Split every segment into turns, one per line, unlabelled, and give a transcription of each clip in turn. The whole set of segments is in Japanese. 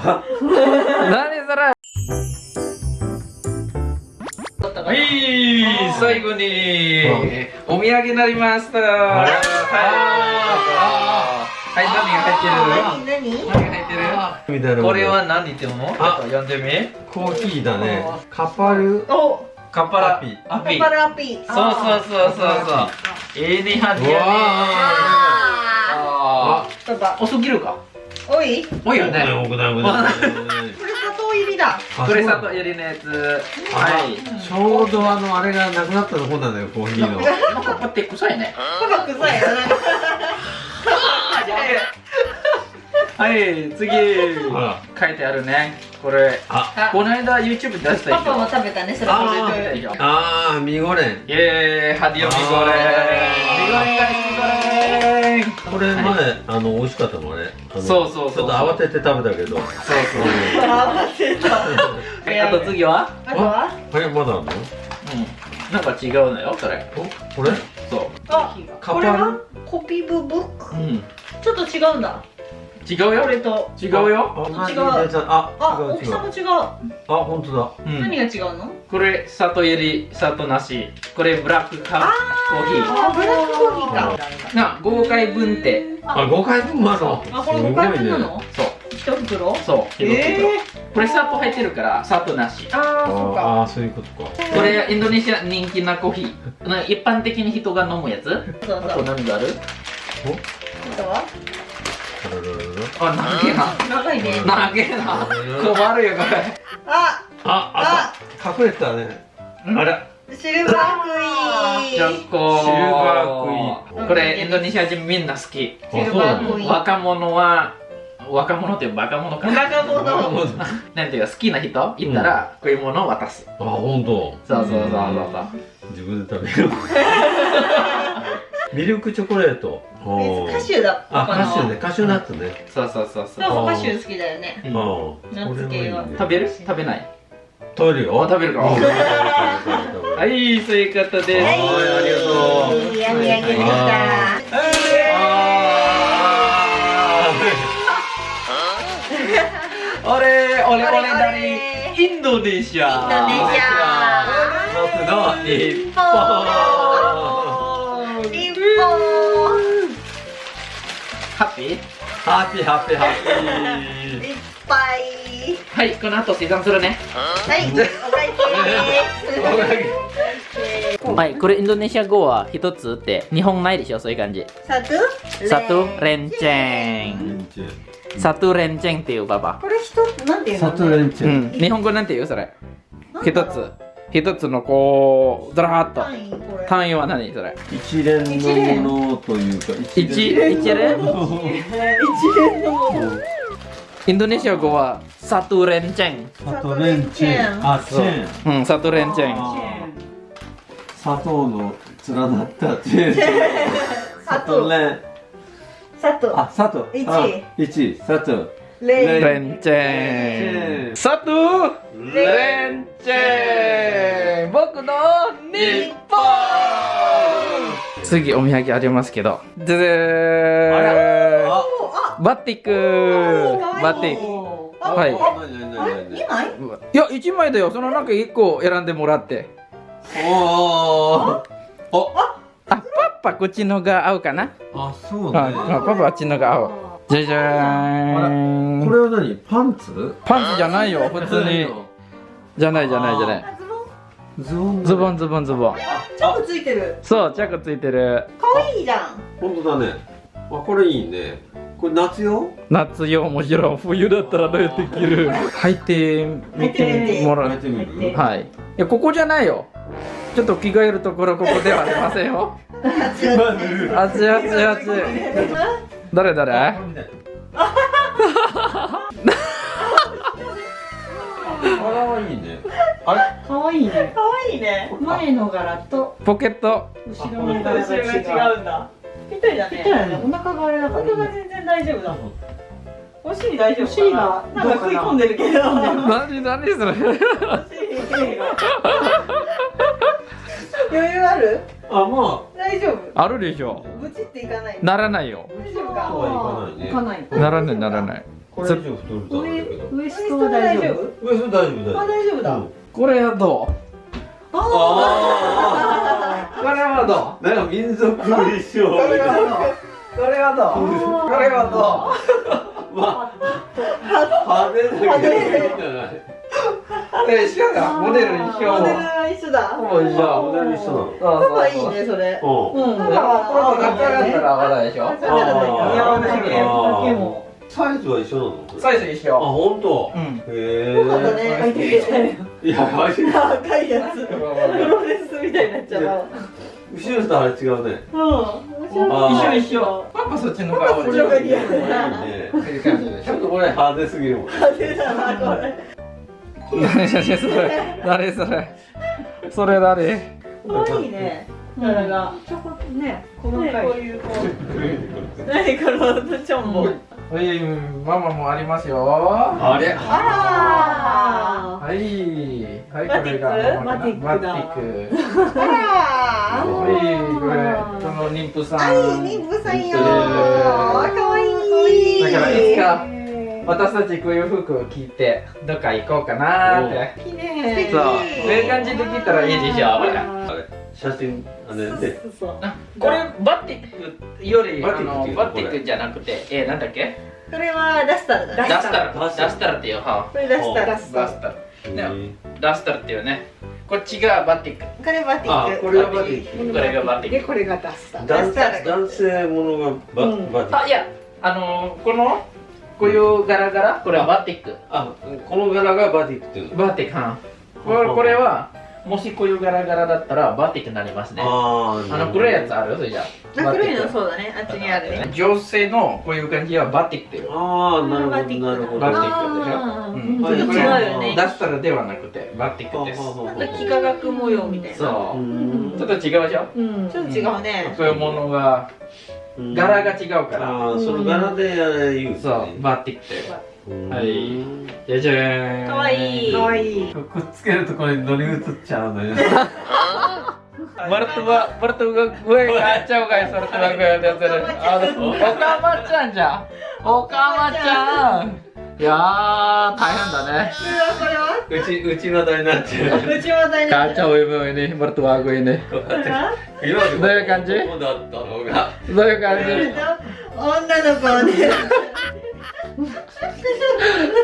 何それ？はい最後にお土産になりました。はい。はい何が入ってる？
何何
何が入ってる？これは何言ってるのちょっ
あ
と読んでみ。
コーヒーだね。カパル。
お
カッパラ。
アピ
アピ
パパラピ。
そうそうそうそうそう。ええねは
うわ
あ
そうだ
ー遅ぎるか
おい？
多いよね。
僕だ僕だ
これ砂糖入りだ。
これ砂糖入りのやつ。はい
ちょうどあのあれがなくなったとこなんだよコーヒーの。
なんかこうやって臭いね。
パパ臭い
はい次。書いてあるね。これ。
あ。
この間 YouTube 出した
パパも
でしょ
食べたねそれ。
あ
こ
出たでしょ
あーミゴレン
イエーイ。ハディオミゴレンミゴレンがミゴレン
これ前あの美味しかったのね
そうそうそう
ちょっと慌てて食べたけど。
そうそう。
慌てた
はいあと次は？
あとは？
あれまだあるの？
うん。なんか違うのよそれ。
おこれ？
そ
あ
カパル
これは？コピブブック？
ううん。
ちょっと違うんだ
違うよ。
これと。
違うよ。
違う。
あ
あ大きさも違う。
あ本当だ。
うん。
何が違うの？
これ砂糖入り砂糖なし。これブラックカーコーヒ
あブラックコーヒーか。
ーな5回分って。
あ五回分もあるの
あこれ5回分なの？
そう。
一袋？
そう
え
これ砂糖入ってるから砂糖なし。
ああそうか。
ああそういうことか。
これインドネシア人気なコーヒー。な一般的に人が飲むやつ？あと
そう。そう
何がある？
あとは？
あらららら
あ長いな。
長いね。
長いな。困るよこれ。
あ
ああ隠れてたね。あら
シルバークイ
チ
ーン。
シルバークイーン。
これインドネシア人みんな好き。
シルバークイーン。
若者は若者ってバカ者か。な
若者。
なんていうか好きな人？いたらこういうものを渡す、
あ本当。
そうそうそうそう。そう
自分で食べる ミルクチョコレート。
カシューだ
あカシューね。カシューナッツね。
そうそうそうそう。
カシュー好きだよね。ナッツ系は。
食べる？食べない？
食べるよ
あ食べるかはいそういうことで。す
はい。ありがとう
いいお土産でした
あれ。俺俺
俺
だりインドネシア。
インド。ネシア
僕の
日本
ハッピー
ハッピーハッピーハッピ
いっぱい。
はいこの後生産するね。
はいお会計。
はいこれインドネシア語は一つって日本ないでしょそういう感じ。
satu
satu renceng
ー
satu renceng っていうババ。
これ一つなんていうの？
サトレンチ
う
ェ
ん日本語なんて言う？それ。一つ一つのこうずらーっと。
単位
は何？それ。
一連のものというか
一一連
一連のもの。
インドネシア語は satu renceng
サトレンチェン。あチェーン。
うん satu renceng
あ砂糖の連なった。チェーン。サト。レ。ン
砂糖
あ砂糖
一。
あ一。砂糖
レイ
renceng satu renceng 次お土産ありますけど。でー
あ
バティック。バティック。
あ
はい。いや1枚だよ。その中1個選んでもらって。
おー。お
あパパこっちのが合うかな？
あそう
あ
ね
あパパあっちのが合うじゃじゃーん。
これは何？パンツ？
パンツじゃないよ普通に。じゃないじゃないじゃない。
あズボン。
ズボン
ズボンズボン
チョコついてる。
そうチャックついてる。
可愛いじゃん。
本当だね。あこれいいね。これ夏用？
夏よもちろん。冬だったらどうやって着る？履いてみてもら
ってみる？
はい。いやここじゃないよ。ちょっと着替えるところここではありませんよ。熱い熱い熱い誰誰？
あらはいいねあれ？
可愛いね。可愛いね。前の柄と
ポケット。
後ろの柄が違うんだ。ぴったりだね。ぴったりだね。お腹があれだからお腹が全然大丈夫だお尻大丈夫お尻がなんか食い込んでるけど。
何何それ？
余裕ある？
あま
大丈夫？
あるでしょ。
ブチっていかない
ならないよ。
大丈夫
あそう
か
はいかないね
いかない
ならないならない。
これ以上太る
ウエストは大丈夫？
上それ大丈夫。
あ大丈夫だ、
うん
これはどう？
あ
これはど
あなんか民族衣装
うこれはどう？これはどう？
まあ派手だけどいいんじゃない？
どうえ一緒だモデル一緒
モデルは一緒だ。
ほぼ一緒
モデル一緒なの。
そうそう
パパいいねそれ
うん。
うん。
これも中だったら合わないでしょ？
だからだ似合わないけ
あー。
だけも
サイズは一緒なの？
サイズ一
あ
緒
本当？
うん。
へえ
よかったね。書い
やマジで。
赤いやつ。プロレスみたいになっちゃうわ
後ろとあれ違うね。
うん
一緒一緒。パパそっちの
ち
ょ
ちょっとこれ派手すぎるもん。
派手だなこれ。
何それ。誰それ。それ誰？
可愛いね柄が。ちょこっとね細かい。こういうこう何このチョンボ。
はいママもありますよ。
あれ？
あ
はい。はい
バティック？
これが
バティックだ。
バティック。
あ
はいこれこの妊婦さん。
あいい妊婦さんよ。
だ
かわいい。
からいつか私たちこういう服着てどっか行こうかなって。
きれい
そう。こういう感じで着たらいいでしょ
あれ写真あれで
そうそう
あこれバティックより
バティッ
ティックじゃなくてえなんだっけ？
これはダスタルだ
ダスタル。
ダ
ダ
スタル。
スタルっていうは
これダスタル。
ダスタル。ねダスタルっていうね。こっちがバティック。
これバティック。
あこれがバティック。
これがバティック。
でこれがダスター
男
ダスタル。
男性ものがバ
うん。
バティック。
あいやあのーこのこういう柄柄？これはバティック。
あこの柄がバティックっていうの。
バティック。はこれこれはもしこういう柄柄だったらバティックになりますね。あ
あ
の黒いやつある？それじゃ
あ。黒いの
う
そうだね。あっちにあるね。
女性のこういう感じはバティックっていう
ああなるほど
バティック
なるほど。
バティックでしょ？うん。
はい
ちょっと違うよね
ダスタルではなくてバティックです
なんか幾何学模様みたいな。
そう。う、
ん。
ちょっと違うでしょ？
うん。ちょっと違うね。
そういうものが柄が違うから、
ああその柄で言う
そうバティックって
うん
はい。じゃじゃーん。
かわいい。
かわいい。
くっつけるところに乗り移っちゃうのよ。
mertua mertua gue kacau guys mertua gue lihat lihat aduh okama chan じゃん。okama chan いやー大変だね。
これは？
うち内股になってる。
内股になっ
kacau ibu ini mertua gue ini
今まで
どういう感じ？どういう感じ？
女の子はね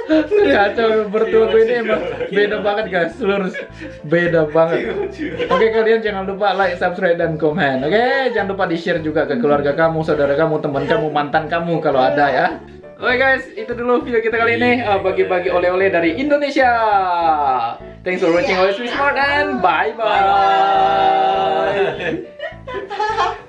Ternyata bertubuh ini emang beda banget guys, lurus beda banget. Oke kalian jangan lupa like, subscribe dan komen. Oke, jangan lupa di share juga ke keluarga kamu, saudara kamu, teman kamu, mantan kamu kalau ada ya. Oke guys, itu dulu video kita kali ini eh, bagi-bagi oleh-oleh dari Indonesia. Thanks for watching always be smart and bye bye. bye, -bye.